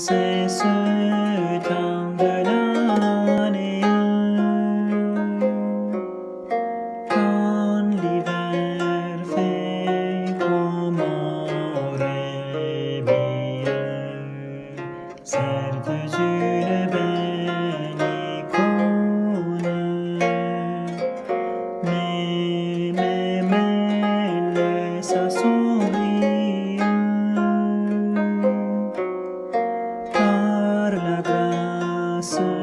c'est ce temps de l'année quand l'hiver fait comme un laisse son sun.